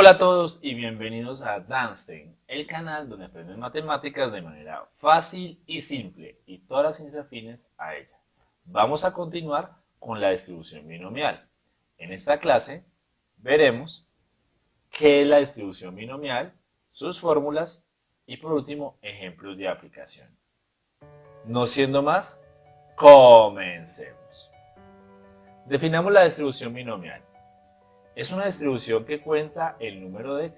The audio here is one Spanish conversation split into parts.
Hola a todos y bienvenidos a Danstein, el canal donde aprendes matemáticas de manera fácil y simple y todas las ciencias afines a ella. Vamos a continuar con la distribución binomial. En esta clase veremos qué es la distribución binomial, sus fórmulas y por último ejemplos de aplicación. No siendo más, comencemos. Definamos la distribución binomial. Es una distribución que cuenta el número de,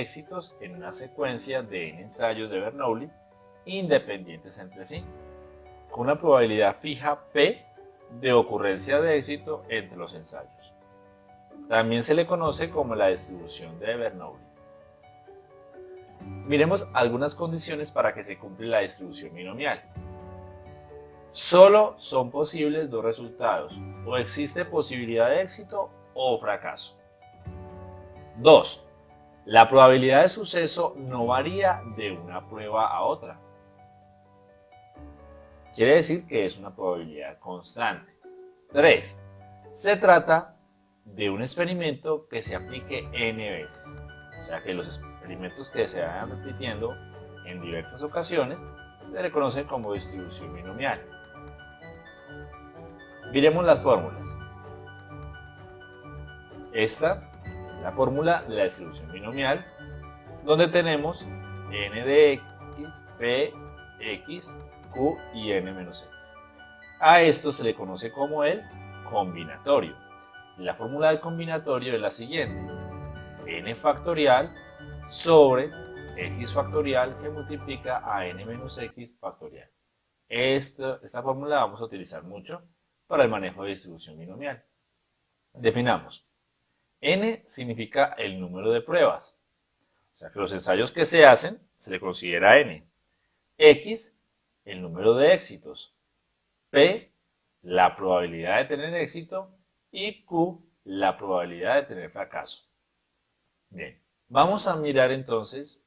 éxitos en una secuencia de n ensayos de Bernoulli independientes entre sí, con una probabilidad fija P de ocurrencia de éxito entre los ensayos. También se le conoce como la distribución de Bernoulli. Miremos algunas condiciones para que se cumpla la distribución binomial. Solo son posibles dos resultados, o existe posibilidad de éxito o fracaso. 2. La probabilidad de suceso no varía de una prueba a otra. Quiere decir que es una probabilidad constante. 3. Se trata de un experimento que se aplique n veces. O sea que los experimentos que se vayan repitiendo en diversas ocasiones se le conocen como distribución binomial. Miremos las fórmulas. Esta la fórmula de la distribución binomial, donde tenemos n de x, p, x, q y n menos x. A esto se le conoce como el combinatorio. La fórmula del combinatorio es la siguiente. n factorial sobre x factorial que multiplica a n menos x factorial. Esta, esta fórmula la vamos a utilizar mucho para el manejo de distribución binomial. Definamos N significa el número de pruebas. O sea que los ensayos que se hacen se le considera N. X, el número de éxitos. P, la probabilidad de tener éxito. Y Q, la probabilidad de tener fracaso. Bien, vamos a mirar entonces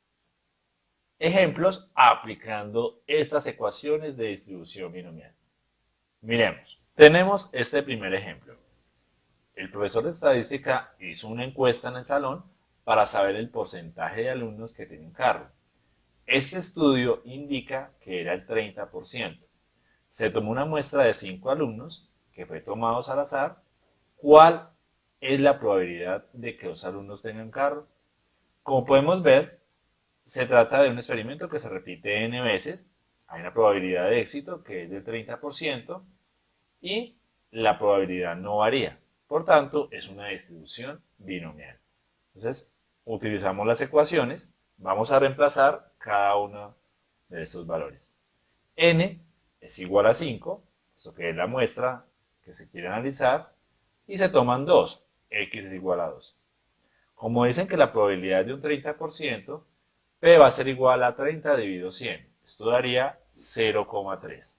ejemplos aplicando estas ecuaciones de distribución binomial. Miremos, tenemos este primer ejemplo. El profesor de estadística hizo una encuesta en el salón para saber el porcentaje de alumnos que tienen carro. Este estudio indica que era el 30%. Se tomó una muestra de 5 alumnos que fue tomados al azar. ¿Cuál es la probabilidad de que los alumnos tengan carro? Como podemos ver, se trata de un experimento que se repite n veces. Hay una probabilidad de éxito que es del 30% y la probabilidad no varía. Por tanto, es una distribución binomial. Entonces, utilizamos las ecuaciones, vamos a reemplazar cada uno de estos valores. n es igual a 5, esto que es la muestra que se quiere analizar, y se toman 2, x es igual a 2. Como dicen que la probabilidad de un 30%, p va a ser igual a 30 dividido 100. Esto daría 0,3.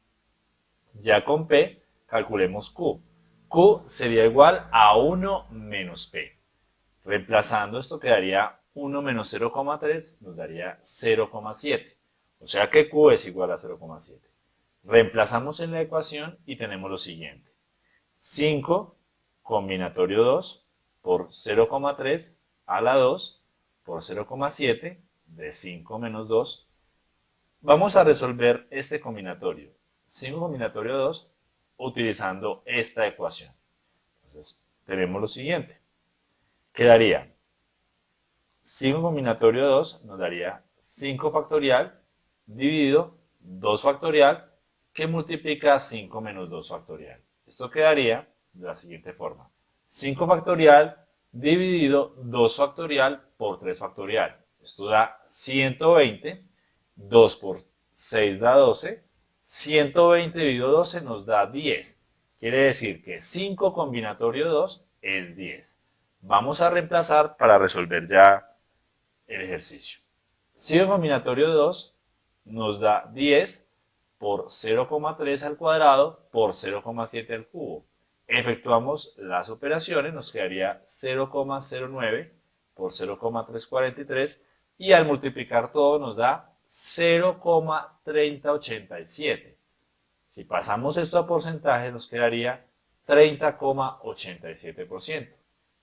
Ya con p, calculemos q. Q sería igual a 1 menos P. Reemplazando esto quedaría 1 menos 0,3 nos daría 0,7. O sea que Q es igual a 0,7. Reemplazamos en la ecuación y tenemos lo siguiente. 5 combinatorio 2 por 0,3 a la 2 por 0,7 de 5 menos 2. Vamos a resolver este combinatorio. 5 combinatorio 2 utilizando esta ecuación. Entonces, tenemos lo siguiente. Quedaría 5 combinatorio de 2 nos daría 5 factorial dividido 2 factorial que multiplica 5 menos 2 factorial. Esto quedaría de la siguiente forma. 5 factorial dividido 2 factorial por 3 factorial. Esto da 120. 2 por 6 da 12. 120 dividido 12 nos da 10. Quiere decir que 5 combinatorio 2 es 10. Vamos a reemplazar para resolver ya el ejercicio. 5 combinatorio 2 nos da 10 por 0,3 al cuadrado por 0,7 al cubo. Efectuamos las operaciones, nos quedaría 0,09 por 0,343 y al multiplicar todo nos da 0,3087. Si pasamos esto a porcentaje nos quedaría 30,87%.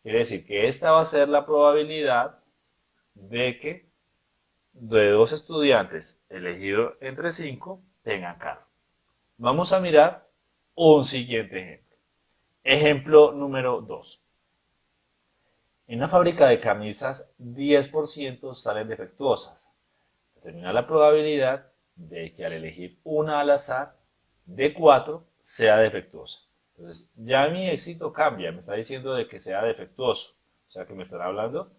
Quiere decir que esta va a ser la probabilidad de que de dos estudiantes elegidos entre cinco tengan carro. Vamos a mirar un siguiente ejemplo. Ejemplo número 2. En una fábrica de camisas, 10% salen defectuosas. Determina la probabilidad de que al elegir una al azar de 4 sea defectuosa. Entonces, ya mi éxito cambia, me está diciendo de que sea defectuoso. O sea, que me estará hablando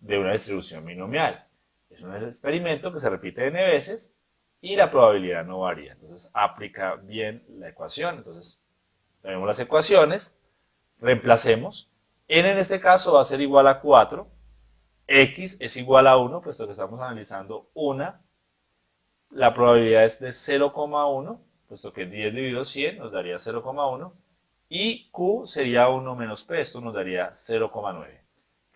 de una distribución binomial. Es un experimento que se repite n veces y la probabilidad no varía. Entonces, aplica bien la ecuación. Entonces, tenemos las ecuaciones, reemplacemos. n en este caso va a ser igual a 4, x es igual a 1, puesto que estamos analizando una. La probabilidad es de 0,1 puesto que 10 dividido 100 nos daría 0,1 y Q sería 1 menos P, esto nos daría 0,9.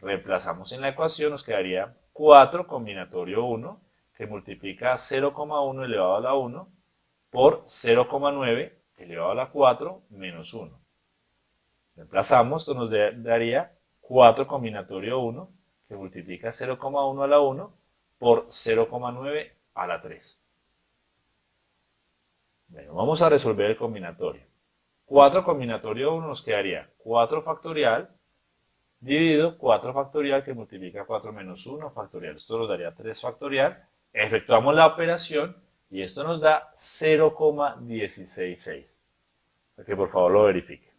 Reemplazamos en la ecuación, nos quedaría 4 combinatorio 1 que multiplica 0,1 elevado a la 1 por 0,9 elevado a la 4 menos 1. Reemplazamos, esto nos daría 4 combinatorio 1 multiplica 0,1 a la 1 por 0,9 a la 3 vamos a resolver el combinatorio. 4 combinatorio 1 nos quedaría 4 factorial dividido 4 factorial que multiplica 4 menos 1 factorial. Esto nos daría 3 factorial. Efectuamos la operación y esto nos da 0,166. Para que por favor lo verifique.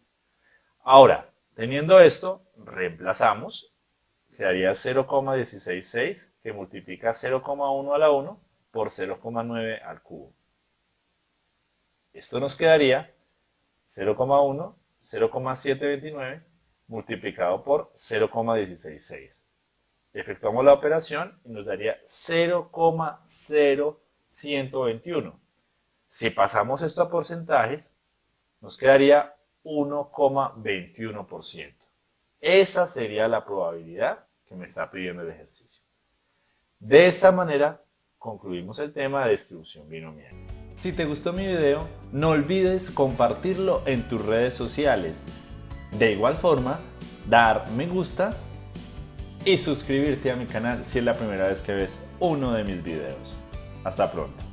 Ahora, teniendo esto, reemplazamos. Quedaría 0,166 que multiplica 0,1 a la 1 por 0,9 al cubo. Esto nos quedaría 0,1, 0,729 multiplicado por 0,166. Efectuamos la operación y nos daría 0,0121. Si pasamos esto a porcentajes, nos quedaría 1,21%. Esa sería la probabilidad que me está pidiendo el ejercicio. De esta manera concluimos el tema de distribución binomial. Si te gustó mi video, no olvides compartirlo en tus redes sociales. De igual forma, dar me gusta y suscribirte a mi canal si es la primera vez que ves uno de mis videos. Hasta pronto.